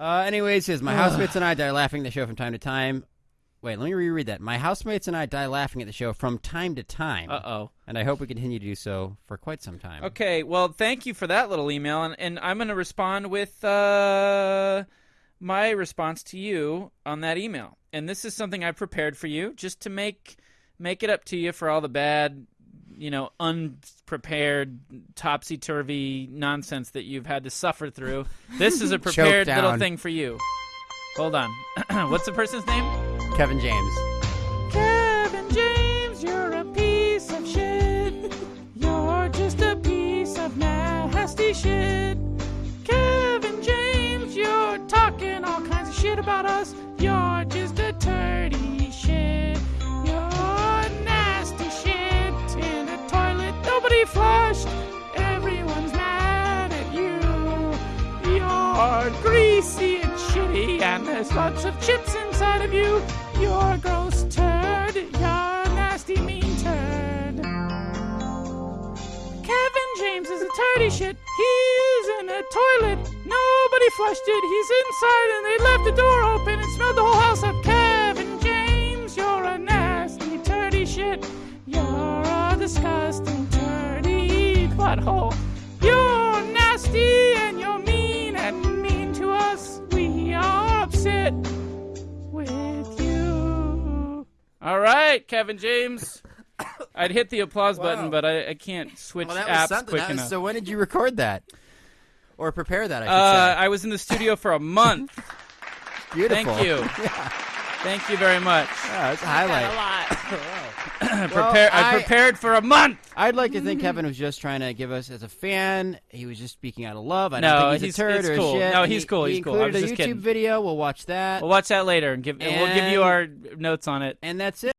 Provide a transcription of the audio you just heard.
Uh, anyways, says my housemates and I die laughing at the show from time to time. Wait, let me reread that. My housemates and I die laughing at the show from time to time, Uh oh. and I hope we continue to do so for quite some time. Okay, well, thank you for that little email, and, and I'm going to respond with uh, my response to you on that email. And this is something I prepared for you, just to make make it up to you for all the bad, you know, unprepared, topsy turvy nonsense that you've had to suffer through. This is a prepared little down. thing for you. Hold on. What's the person's name? Kevin James. Flushed. Everyone's mad at you. You're greasy and shitty, and there's lots of chips inside of you. You're a gross turd. You're a nasty, mean turd. Kevin James is a turdy shit. He's in a toilet. Nobody flushed it. He's inside, and they left the door open and smelled the whole house up. Kevin James, you're a nasty, turdy shit. You're a disgusting, butthole. You're nasty and you're mean and mean to us. We are upset with you. All right, Kevin James. I'd hit the applause button, but I, I can't switch Well, apps quick was- enough. so when did you record that, or prepare that? I uh. I was in the studio for a month. Beautiful. Thank you. Yeah, Thank you very much. yeah that's a highlight. a lot Prepare, I, I- prepared for a month. I'd like to think Kevin was just trying to give us as a fan. He was just speaking out of love. I No, don't think he's, he's- a turd or cool. shit. No, he's he- cool, He he's cool. I was a just YouTube kidding. video. We'll watch that, We'll watch that later, and give and we'll give you our notes on it. and that's it.